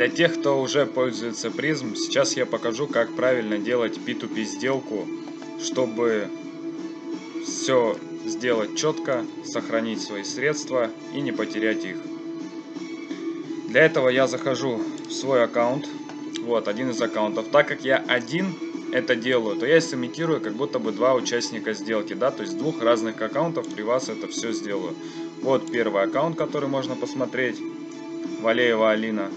Для тех, кто уже пользуется призм, сейчас я покажу, как правильно делать P2P сделку, чтобы все сделать четко, сохранить свои средства и не потерять их. Для этого я захожу в свой аккаунт, вот один из аккаунтов. Так как я один это делаю, то я сымитирую как будто бы два участника сделки, да, то есть двух разных аккаунтов при вас это все сделаю. Вот первый аккаунт, который можно посмотреть, Валеева Алина.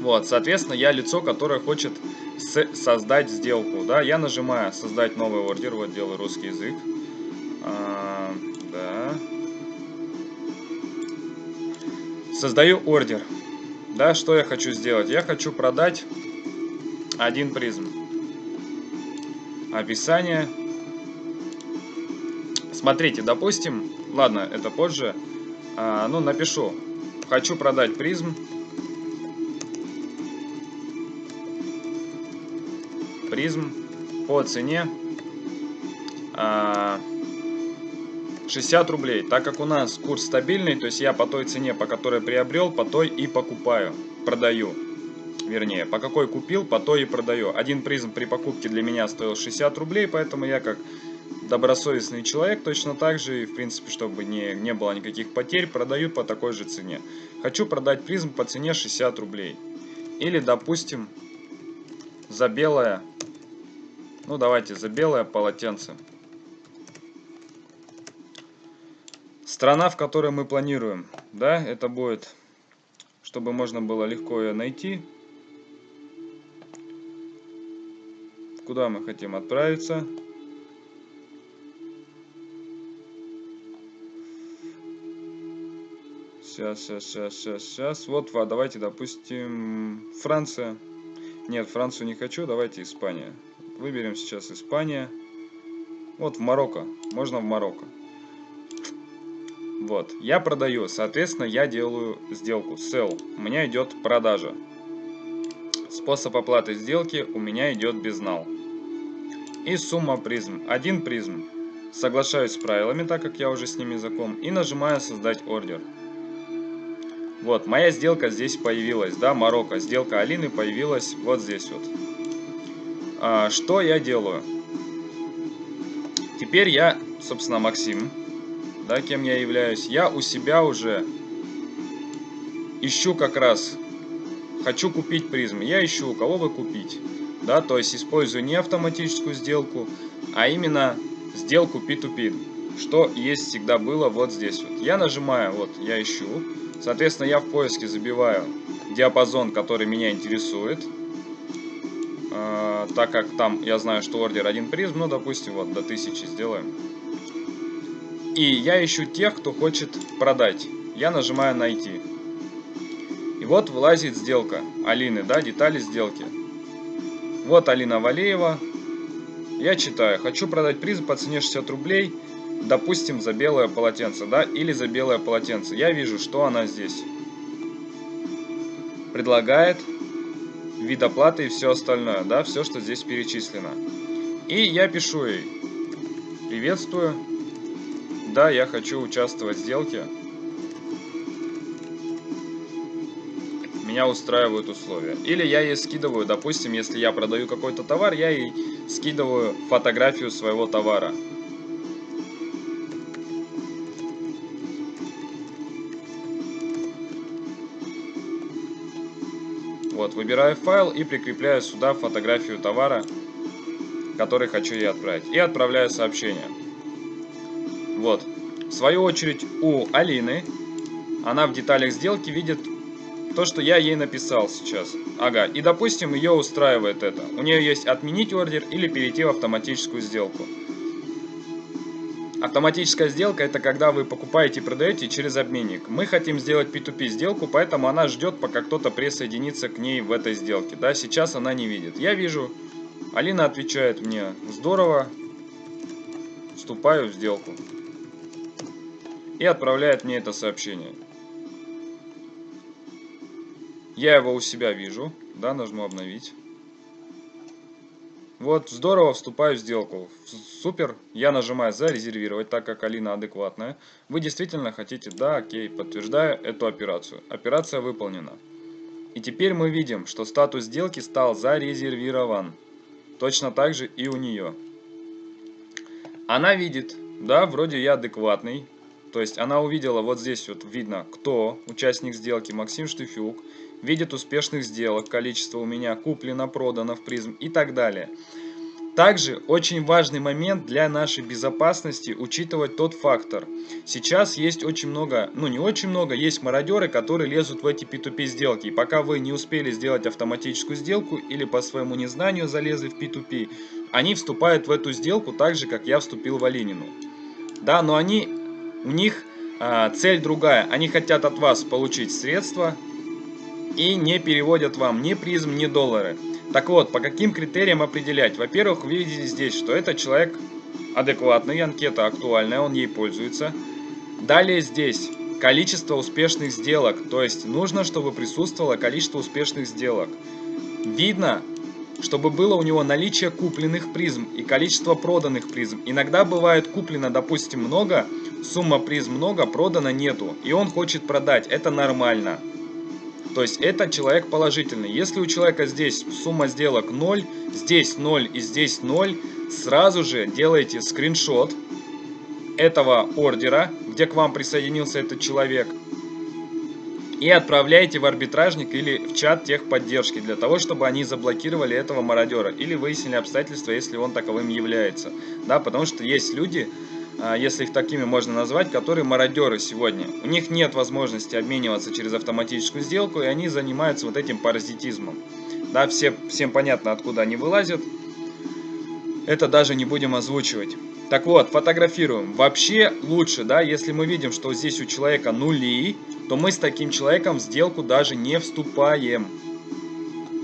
Вот, соответственно, я лицо, которое хочет создать сделку, да, я нажимаю создать новый ордер, вот делаю русский язык, а, да, создаю ордер, да, что я хочу сделать, я хочу продать один призм, описание. Смотрите, допустим, ладно, это позже. А, ну, напишу. Хочу продать призм. Призм по цене а, 60 рублей. Так как у нас курс стабильный, то есть я по той цене, по которой приобрел, по той и покупаю, продаю вернее, по какой купил, по той и продаю. Один призм при покупке для меня стоил 60 рублей, поэтому я как добросовестный человек точно так же, и в принципе, чтобы не, не было никаких потерь, продаю по такой же цене. Хочу продать призм по цене 60 рублей. Или, допустим, за белое, ну давайте, за белое полотенце. Страна, в которой мы планируем, да, это будет, чтобы можно было легко ее найти, куда мы хотим отправиться. Сейчас, сейчас, сейчас, сейчас, сейчас. Вот, давайте, допустим, Франция. Нет, Францию не хочу, давайте Испания. Выберем сейчас Испания. Вот, в Марокко. Можно в Марокко. Вот, я продаю, соответственно, я делаю сделку. Sell. У меня идет продажа. Способ оплаты сделки у меня идет безнал и сумма призм. Один призм. Соглашаюсь с правилами, так как я уже с ними знаком, и нажимаю создать ордер. Вот, моя сделка здесь появилась, да, Марокко. Сделка Алины появилась вот здесь вот. А, что я делаю? Теперь я, собственно, Максим, да, кем я являюсь. Я у себя уже ищу как раз, хочу купить призмы. Я ищу, у кого бы купить да, то есть использую не автоматическую сделку, а именно сделку P2P, что есть всегда было вот здесь вот. Я нажимаю, вот, я ищу, соответственно, я в поиске забиваю диапазон, который меня интересует, э, так как там я знаю, что ордер один призм, ну, допустим, вот, до 1000 сделаем. И я ищу тех, кто хочет продать. Я нажимаю «Найти». И вот вылазит сделка Алины, да, детали сделки. Вот Алина Валеева. Я читаю. Хочу продать приз по цене 60 рублей, допустим, за белое полотенце, да, или за белое полотенце. Я вижу, что она здесь. Предлагает вид оплаты и все остальное, да, все, что здесь перечислено. И я пишу ей, приветствую, да, я хочу участвовать в сделке. меня устраивают условия. Или я ей скидываю, допустим, если я продаю какой-то товар, я ей скидываю фотографию своего товара. Вот, выбираю файл и прикрепляю сюда фотографию товара, который хочу ей отправить. И отправляю сообщение. Вот. В свою очередь у Алины, она в деталях сделки видит то, что я ей написал сейчас. Ага, и допустим, ее устраивает это. У нее есть отменить ордер или перейти в автоматическую сделку. Автоматическая сделка это когда вы покупаете и продаете через обменник. Мы хотим сделать P2P сделку, поэтому она ждет, пока кто-то присоединится к ней в этой сделке. Да, сейчас она не видит. Я вижу, Алина отвечает мне, здорово, вступаю в сделку. И отправляет мне это сообщение. Я его у себя вижу. Да, нажму обновить. Вот, здорово, вступаю в сделку. Супер. Я нажимаю зарезервировать, так как Алина адекватная. Вы действительно хотите, да, окей, подтверждаю эту операцию. Операция выполнена. И теперь мы видим, что статус сделки стал зарезервирован. Точно так же и у нее. Она видит, да, вроде я адекватный. То есть она увидела, вот здесь вот видно, кто участник сделки, Максим Штыфюк. Видит успешных сделок, количество у меня куплено, продано в призм и так далее. Также очень важный момент для нашей безопасности учитывать тот фактор. Сейчас есть очень много, ну не очень много, есть мародеры, которые лезут в эти P2P сделки. И пока вы не успели сделать автоматическую сделку или по своему незнанию залезли в P2P, они вступают в эту сделку так же, как я вступил в Оленину. Да, но они, у них а, цель другая. Они хотят от вас получить средства и не переводят вам ни призм, ни доллары. Так вот, по каким критериям определять? Во-первых, вы видите здесь, что этот человек адекватный, анкета актуальная, он ей пользуется. Далее здесь количество успешных сделок, то есть нужно, чтобы присутствовало количество успешных сделок. Видно, чтобы было у него наличие купленных призм и количество проданных призм. Иногда бывает куплено, допустим, много, сумма призм много, продано нету, и он хочет продать, это нормально. То есть это человек положительный. Если у человека здесь сумма сделок 0, здесь 0 и здесь 0, сразу же делайте скриншот этого ордера, где к вам присоединился этот человек, и отправляйте в арбитражник или в чат техподдержки, для того, чтобы они заблокировали этого мародера, или выяснили обстоятельства, если он таковым является. Да, потому что есть люди, если их такими можно назвать, которые мародеры сегодня. У них нет возможности обмениваться через автоматическую сделку, и они занимаются вот этим паразитизмом. Да, все, всем понятно, откуда они вылазят. Это даже не будем озвучивать. Так вот, фотографируем. Вообще лучше, да, если мы видим, что здесь у человека нули, то мы с таким человеком в сделку даже не вступаем.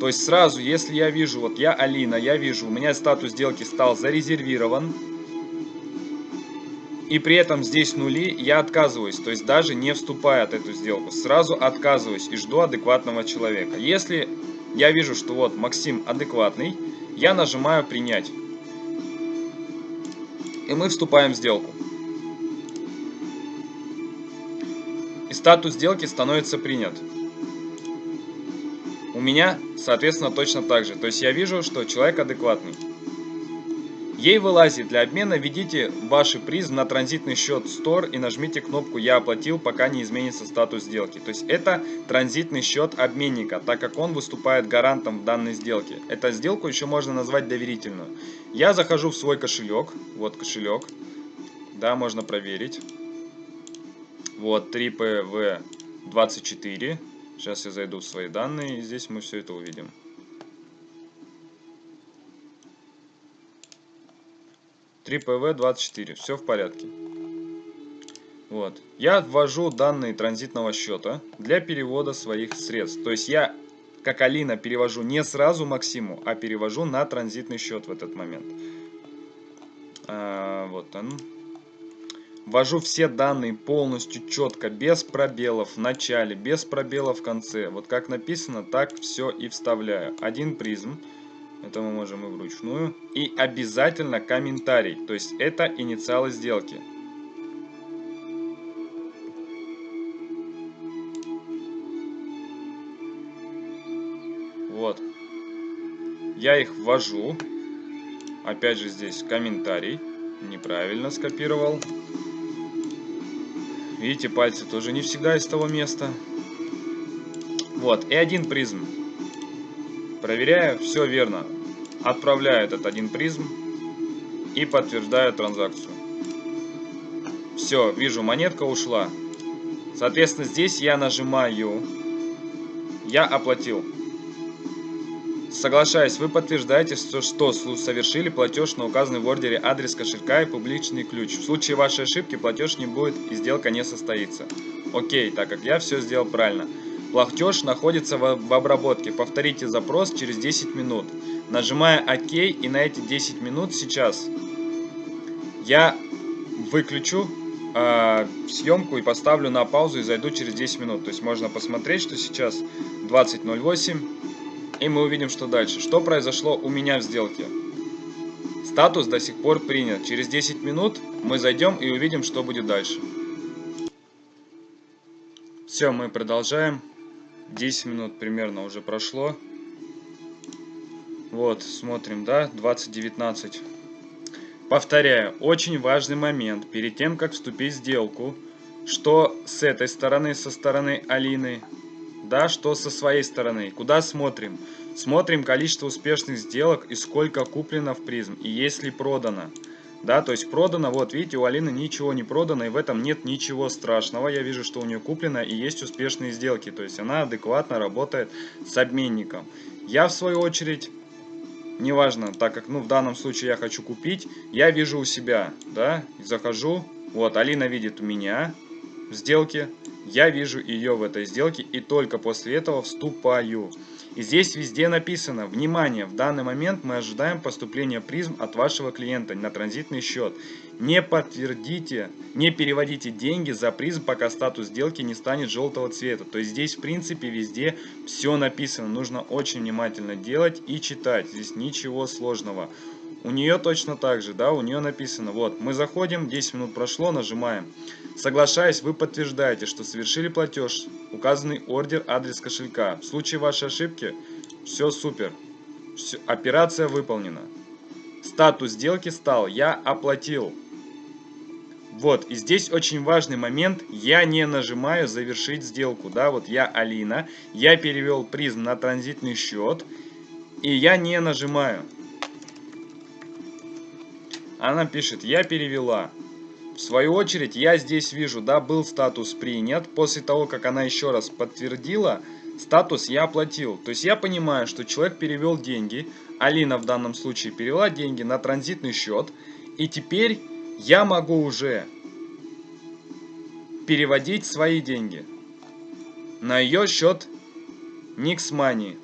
То есть сразу, если я вижу, вот я Алина, я вижу, у меня статус сделки стал зарезервирован, и при этом здесь нули, я отказываюсь, то есть даже не вступая от эту сделку, сразу отказываюсь и жду адекватного человека. Если я вижу, что вот Максим адекватный, я нажимаю принять. И мы вступаем в сделку. И статус сделки становится принят. У меня, соответственно, точно так же. То есть я вижу, что человек адекватный. Ей вылазит для обмена, введите ваши призм на транзитный счет Store и нажмите кнопку «Я оплатил», пока не изменится статус сделки. То есть это транзитный счет обменника, так как он выступает гарантом в данной сделке. Эту сделку еще можно назвать доверительную. Я захожу в свой кошелек, вот кошелек, да, можно проверить. Вот 3PV24. Сейчас я зайду в свои данные, и здесь мы все это увидим. 3PV24. Все в порядке. Вот. Я ввожу данные транзитного счета для перевода своих средств. То есть я, как Алина, перевожу не сразу Максиму, а перевожу на транзитный счет в этот момент. А, вот он. Ввожу все данные полностью четко, без пробелов в начале, без пробелов в конце. Вот как написано, так все и вставляю. Один призм. Это мы можем и вручную. И обязательно комментарий. То есть это инициалы сделки. Вот. Я их ввожу. Опять же здесь комментарий. Неправильно скопировал. Видите, пальцы тоже не всегда из того места. Вот, и один призм. Проверяю, все верно. Отправляю этот один призм и подтверждаю транзакцию. Все, вижу, монетка ушла. Соответственно, здесь я нажимаю «Я оплатил». Соглашаясь, вы подтверждаете, что, что совершили платеж на указанный в ордере адрес кошелька и публичный ключ. В случае вашей ошибки платеж не будет и сделка не состоится. Окей, так как я все сделал правильно. Платеж находится в, в обработке. Повторите запрос через 10 минут. Нажимая ОК и на эти 10 минут сейчас я выключу э, съемку и поставлю на паузу и зайду через 10 минут. То есть можно посмотреть, что сейчас 20.08 и мы увидим, что дальше. Что произошло у меня в сделке? Статус до сих пор принят. Через 10 минут мы зайдем и увидим, что будет дальше. Все, мы продолжаем. 10 минут примерно уже прошло. Вот, смотрим, да, 20.19. Повторяю, очень важный момент, перед тем, как вступить в сделку, что с этой стороны, со стороны Алины, да, что со своей стороны. Куда смотрим? Смотрим количество успешных сделок и сколько куплено в призм, и есть ли продано. Да, то есть продано, вот видите, у Алины ничего не продано, и в этом нет ничего страшного. Я вижу, что у нее куплено и есть успешные сделки, то есть она адекватно работает с обменником. Я, в свою очередь, неважно, так как, ну, в данном случае я хочу купить, я вижу у себя, да, захожу, вот, Алина видит у меня в сделке, я вижу ее в этой сделке и только после этого вступаю. И здесь везде написано, внимание, в данный момент мы ожидаем поступления призм от вашего клиента на транзитный счет. Не подтвердите, не переводите деньги за призм, пока статус сделки не станет желтого цвета. То есть здесь в принципе везде все написано, нужно очень внимательно делать и читать, здесь ничего сложного. У нее точно так же, да, у нее написано, вот, мы заходим, 10 минут прошло, нажимаем. Соглашаясь, вы подтверждаете, что совершили платеж, указанный ордер, адрес кошелька. В случае вашей ошибки, все супер, все, операция выполнена. Статус сделки стал, я оплатил. Вот, и здесь очень важный момент, я не нажимаю завершить сделку, да, вот я Алина, я перевел призм на транзитный счет, и я не нажимаю. Она пишет, я перевела. В свою очередь, я здесь вижу, да, был статус принят. После того, как она еще раз подтвердила, статус я оплатил. То есть я понимаю, что человек перевел деньги. Алина в данном случае перевела деньги на транзитный счет. И теперь я могу уже переводить свои деньги на ее счет Nix Money.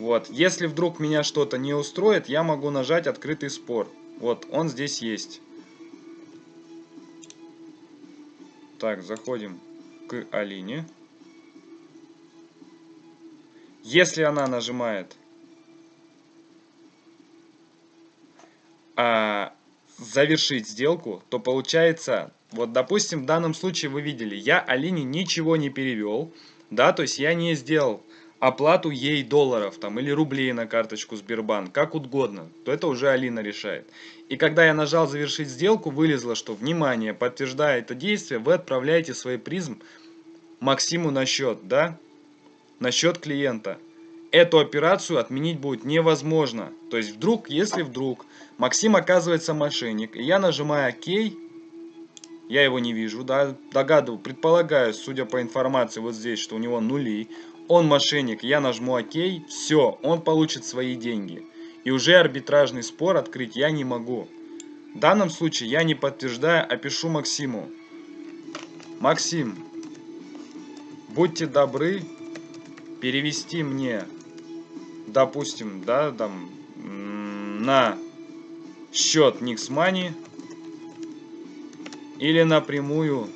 Вот, если вдруг меня что-то не устроит, я могу нажать открытый спор. Вот, он здесь есть. Так, заходим к Алине. Если она нажимает а, завершить сделку, то получается, вот допустим, в данном случае вы видели, я Алине ничего не перевел, да, то есть я не сделал оплату ей долларов там или рублей на карточку Сбербанк, как угодно, то это уже Алина решает. И когда я нажал завершить сделку, вылезло, что внимание, подтверждая это действие, вы отправляете свой призм Максиму на счет, да? На счет клиента. Эту операцию отменить будет невозможно. То есть вдруг, если вдруг Максим оказывается мошенник, и я нажимаю ОК, я его не вижу, да, догадываю, предполагаю, судя по информации вот здесь, что у него нули, он мошенник, я нажму ОК, все, он получит свои деньги. И уже арбитражный спор открыть я не могу. В данном случае я не подтверждаю, а пишу Максиму. Максим, будьте добры перевести мне, допустим, да, там, на счет Money или напрямую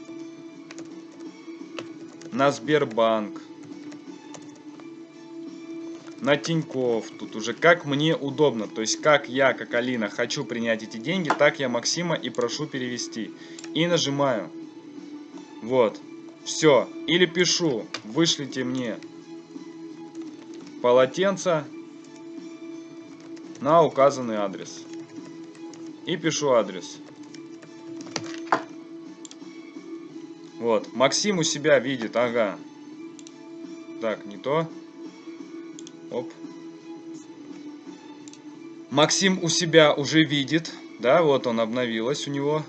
на Сбербанк на Тиньков. Тут уже как мне удобно. То есть как я, как Алина, хочу принять эти деньги, так я Максима и прошу перевести. И нажимаю. Вот. Все. Или пишу. Вышлите мне полотенце на указанный адрес. И пишу адрес. Вот. Максим у себя видит. Ага. Так, не то. Оп. Максим у себя уже видит. Да, вот он обновилось у него.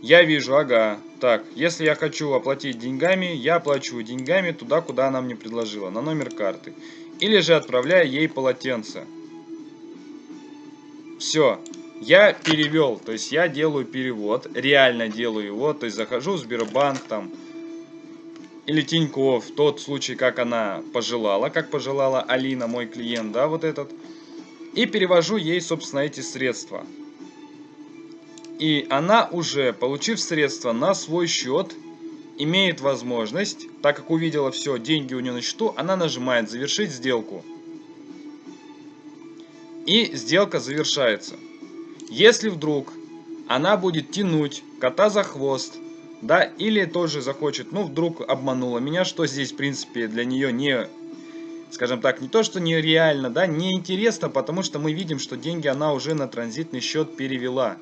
Я вижу, ага. Так, если я хочу оплатить деньгами, я оплачиваю деньгами туда, куда она мне предложила, на номер карты. Или же отправляю ей полотенце. Все, я перевел, то есть я делаю перевод, реально делаю его, то есть захожу в Сбербанк там, или Тиньков, тот случай, как она пожелала, как пожелала Алина, мой клиент, да, вот этот. И перевожу ей, собственно, эти средства. И она уже, получив средства на свой счет, имеет возможность, так как увидела все, деньги у нее на счету, она нажимает «Завершить сделку». И сделка завершается. Если вдруг она будет тянуть кота за хвост, да, или тоже захочет, ну, вдруг обманула меня, что здесь, в принципе, для нее не, скажем так, не то, что нереально, да, неинтересно, потому что мы видим, что деньги она уже на транзитный счет перевела,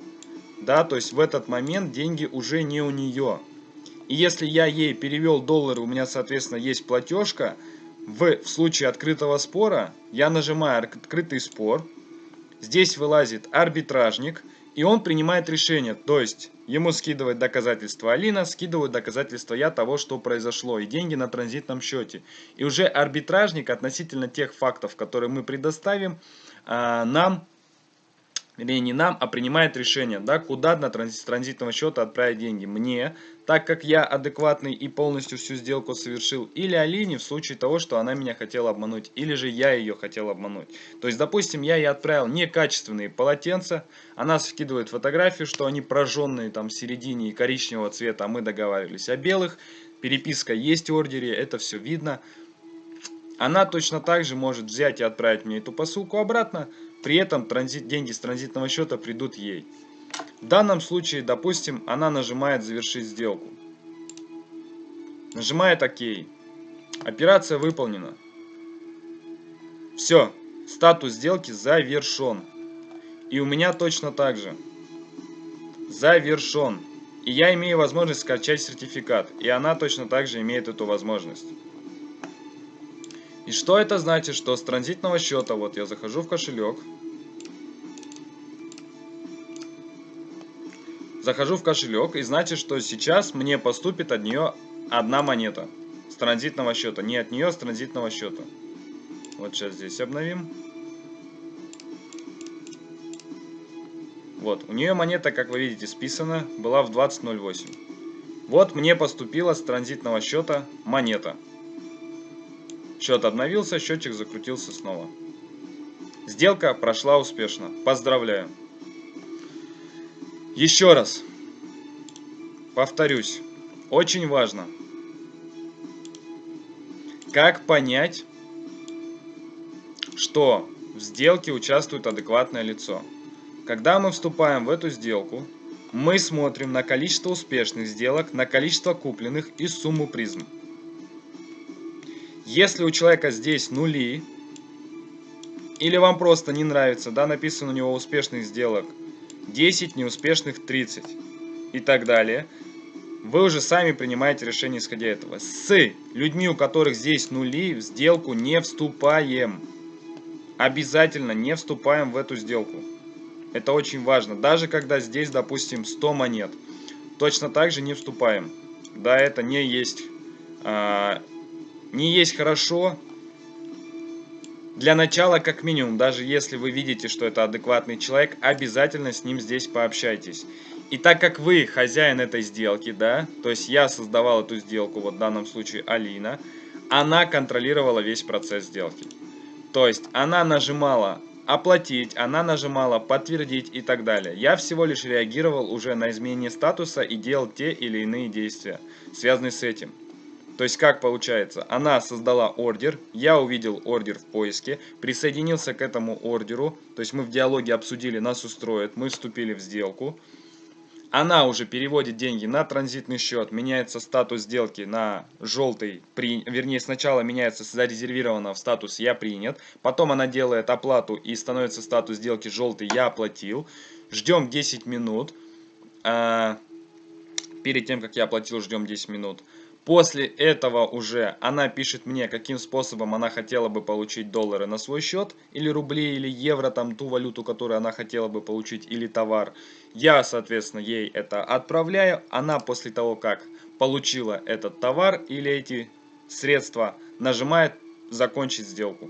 да, то есть в этот момент деньги уже не у нее. И если я ей перевел доллары, у меня, соответственно, есть платежка, в, в случае открытого спора я нажимаю открытый спор, здесь вылазит арбитражник, и он принимает решение, то есть ему скидывает доказательства Алина, скидывают доказательства я того, что произошло, и деньги на транзитном счете. И уже арбитражник относительно тех фактов, которые мы предоставим, а, нам вернее не нам, а принимает решение, да, куда на транзит, с транзитного счета отправить деньги. Мне, так как я адекватный и полностью всю сделку совершил, или Алине в случае того, что она меня хотела обмануть, или же я ее хотел обмануть. То есть, допустим, я ей отправил некачественные полотенца, она скидывает фотографию, что они прожженные там в середине и коричневого цвета, а мы договаривались о белых, переписка есть в ордере, это все видно. Она точно так же может взять и отправить мне эту посылку обратно, при этом транзит, деньги с транзитного счета придут ей. В данном случае, допустим, она нажимает «Завершить сделку». Нажимает «Ок». Операция выполнена. Все, статус сделки завершен. И у меня точно так же. Завершен. И я имею возможность скачать сертификат. И она точно так же имеет эту возможность. И что это значит? Что с транзитного счета, вот я захожу в кошелек. Захожу в кошелек и значит, что сейчас мне поступит от нее одна монета. С транзитного счета. Не от нее, а с транзитного счета. Вот сейчас здесь обновим. Вот, у нее монета, как вы видите, списана, была в 20.08. Вот мне поступила с транзитного счета монета. Счет обновился, счетчик закрутился снова. Сделка прошла успешно. Поздравляю. Еще раз. Повторюсь. Очень важно. Как понять, что в сделке участвует адекватное лицо? Когда мы вступаем в эту сделку, мы смотрим на количество успешных сделок, на количество купленных и сумму призм. Если у человека здесь нули, или вам просто не нравится, да, написано у него успешных сделок 10, неуспешных 30 и так далее, вы уже сами принимаете решение исходя этого. С людьми, у которых здесь нули, в сделку не вступаем. Обязательно не вступаем в эту сделку. Это очень важно. Даже когда здесь, допустим, 100 монет, точно так же не вступаем. Да, это не есть а, не есть хорошо. Для начала, как минимум, даже если вы видите, что это адекватный человек, обязательно с ним здесь пообщайтесь. И так как вы хозяин этой сделки, да, то есть я создавал эту сделку, вот в данном случае Алина, она контролировала весь процесс сделки. То есть она нажимала оплатить, она нажимала подтвердить и так далее. Я всего лишь реагировал уже на изменение статуса и делал те или иные действия, связанные с этим. То есть как получается? Она создала ордер, я увидел ордер в поиске, присоединился к этому ордеру, то есть мы в диалоге обсудили, нас устроит, мы вступили в сделку. Она уже переводит деньги на транзитный счет, меняется статус сделки на желтый, при, вернее сначала меняется зарезервировано в статус «Я принят», потом она делает оплату и становится статус сделки «Желтый я оплатил». Ждем 10 минут, а, перед тем как я оплатил ждем 10 минут. После этого уже она пишет мне, каким способом она хотела бы получить доллары на свой счет, или рубли, или евро, там ту валюту, которую она хотела бы получить, или товар. Я, соответственно, ей это отправляю. Она после того, как получила этот товар или эти средства, нажимает «Закончить сделку».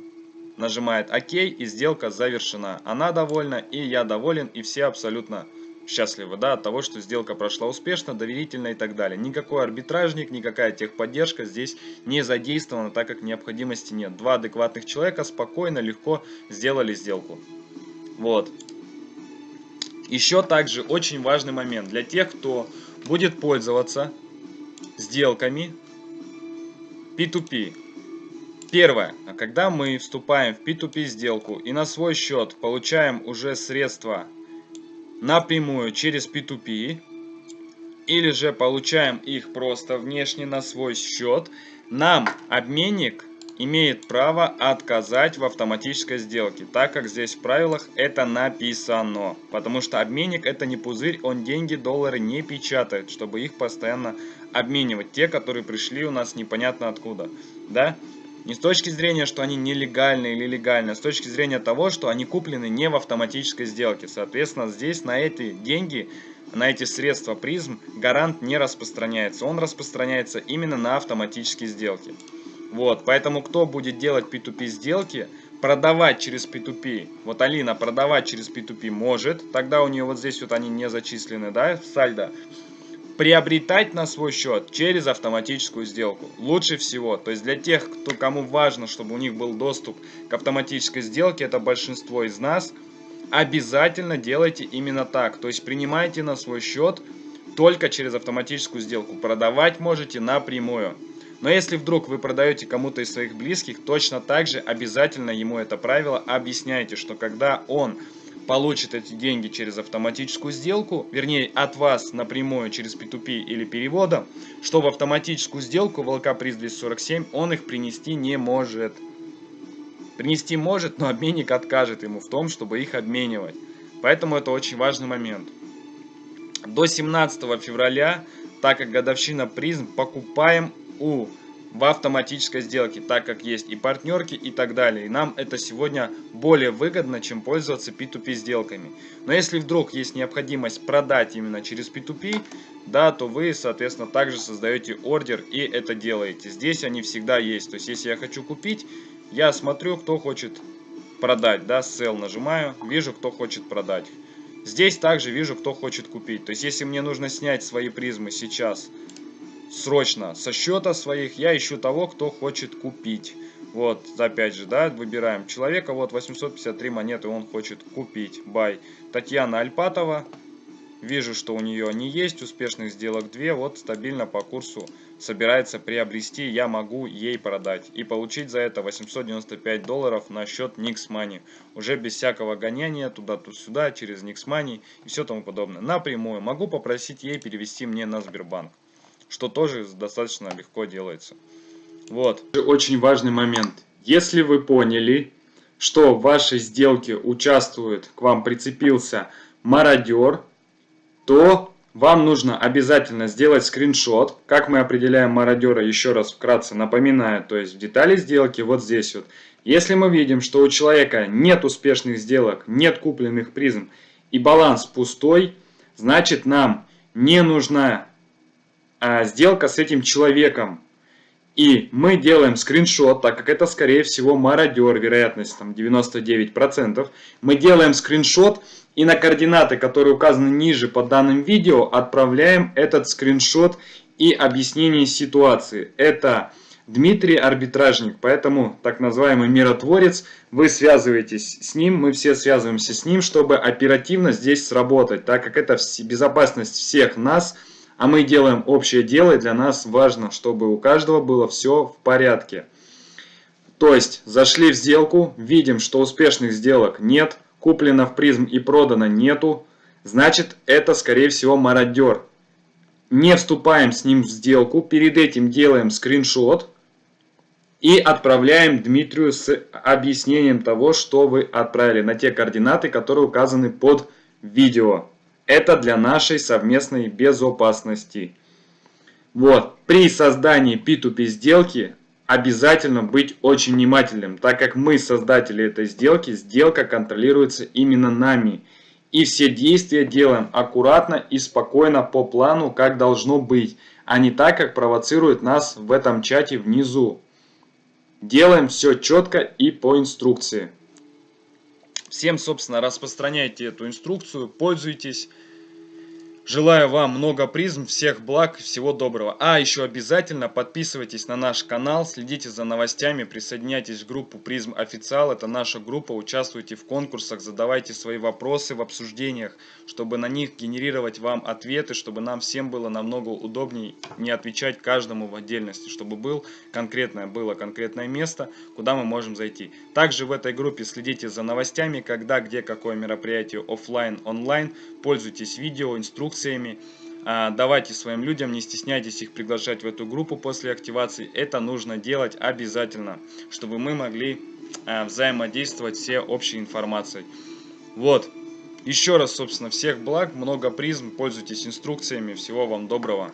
Нажимает ОК и сделка завершена. Она довольна и я доволен и все абсолютно счастливы, да, от того, что сделка прошла успешно, доверительно и так далее. Никакой арбитражник, никакая техподдержка здесь не задействована, так как необходимости нет. Два адекватных человека спокойно, легко сделали сделку. Вот. Еще также очень важный момент для тех, кто будет пользоваться сделками P2P. Первое. А когда мы вступаем в P2P сделку и на свой счет получаем уже средства напрямую через P2P, или же получаем их просто внешне на свой счет, нам обменник имеет право отказать в автоматической сделке, так как здесь в правилах это написано. Потому что обменник это не пузырь, он деньги, доллары не печатает, чтобы их постоянно обменивать. Те, которые пришли у нас непонятно откуда. Да? Не с точки зрения, что они нелегальные или легальные, а с точки зрения того, что они куплены не в автоматической сделке. Соответственно, здесь на эти деньги, на эти средства призм гарант не распространяется. Он распространяется именно на автоматические сделки. Вот, поэтому кто будет делать P2P сделки, продавать через P2P, вот Алина продавать через P2P может, тогда у нее вот здесь вот они не зачислены, да, в сальдо, приобретать на свой счет через автоматическую сделку. Лучше всего, то есть для тех, кто, кому важно, чтобы у них был доступ к автоматической сделке, это большинство из нас, обязательно делайте именно так. То есть принимайте на свой счет только через автоматическую сделку. Продавать можете напрямую. Но если вдруг вы продаете кому-то из своих близких, точно так же обязательно ему это правило объясняйте, что когда он получит эти деньги через автоматическую сделку, вернее от вас напрямую через P2P или переводом, что в автоматическую сделку в приз 247 он их принести не может. Принести может, но обменник откажет ему в том, чтобы их обменивать. Поэтому это очень важный момент. До 17 февраля, так как годовщина призм, покупаем у в автоматической сделке, так как есть и партнерки и так далее. И нам это сегодня более выгодно, чем пользоваться P2P сделками. Но если вдруг есть необходимость продать именно через P2P, да, то вы, соответственно, также создаете ордер и это делаете. Здесь они всегда есть. То есть, если я хочу купить, я смотрю, кто хочет продать, да, sell нажимаю, вижу, кто хочет продать. Здесь также вижу, кто хочет купить. То есть, если мне нужно снять свои призмы сейчас срочно со счета своих я ищу того, кто хочет купить. Вот, опять же, да, выбираем человека, вот 853 монеты он хочет купить. Бай. Татьяна Альпатова. Вижу, что у нее они есть, успешных сделок 2, вот стабильно по курсу собирается приобрести, я могу ей продать. И получить за это 895 долларов на счет Nix Money. Уже без всякого гоняния туда-сюда, через Nix Money и все тому подобное. Напрямую могу попросить ей перевести мне на Сбербанк что тоже достаточно легко делается. Вот. Очень важный момент. Если вы поняли, что в вашей сделке участвует, к вам прицепился мародер, то вам нужно обязательно сделать скриншот. Как мы определяем мародера, еще раз вкратце напоминаю, то есть в детали сделки вот здесь вот. Если мы видим, что у человека нет успешных сделок, нет купленных призм и баланс пустой, значит нам не нужна сделка с этим человеком. И мы делаем скриншот, так как это скорее всего мародер, вероятность там 99%. Мы делаем скриншот и на координаты, которые указаны ниже по данным видео, отправляем этот скриншот и объяснение ситуации. Это Дмитрий Арбитражник, поэтому так называемый миротворец, вы связываетесь с ним, мы все связываемся с ним, чтобы оперативно здесь сработать, так как это безопасность всех нас – а мы делаем общее дело, и для нас важно, чтобы у каждого было все в порядке. То есть, зашли в сделку, видим, что успешных сделок нет, куплено в призм и продано нету, значит, это, скорее всего, мародер. Не вступаем с ним в сделку, перед этим делаем скриншот и отправляем Дмитрию с объяснением того, что вы отправили на те координаты, которые указаны под видео. Это для нашей совместной безопасности. Вот, при создании P2P сделки обязательно быть очень внимательным, так как мы создатели этой сделки, сделка контролируется именно нами. И все действия делаем аккуратно и спокойно по плану, как должно быть, а не так, как провоцирует нас в этом чате внизу. Делаем все четко и по инструкции. Всем, собственно, распространяйте эту инструкцию, пользуйтесь. Желаю вам много призм, всех благ, всего доброго. А, еще обязательно подписывайтесь на наш канал, следите за новостями, присоединяйтесь в группу Призм Официал. Это наша группа, участвуйте в конкурсах, задавайте свои вопросы в обсуждениях, чтобы на них генерировать вам ответы, чтобы нам всем было намного удобнее не отвечать каждому в отдельности, чтобы был конкретное, было конкретное место, куда мы можем зайти. Также в этой группе следите за новостями, когда, где, какое мероприятие офлайн, онлайн, пользуйтесь видео, инструкциями инструкциями. а, давайте своим людям, не стесняйтесь их приглашать в эту группу после активации. Это нужно делать обязательно, чтобы мы могли а, взаимодействовать все общей информацией. Вот. Еще раз, собственно, всех благ, много призм, пользуйтесь инструкциями. Всего вам доброго.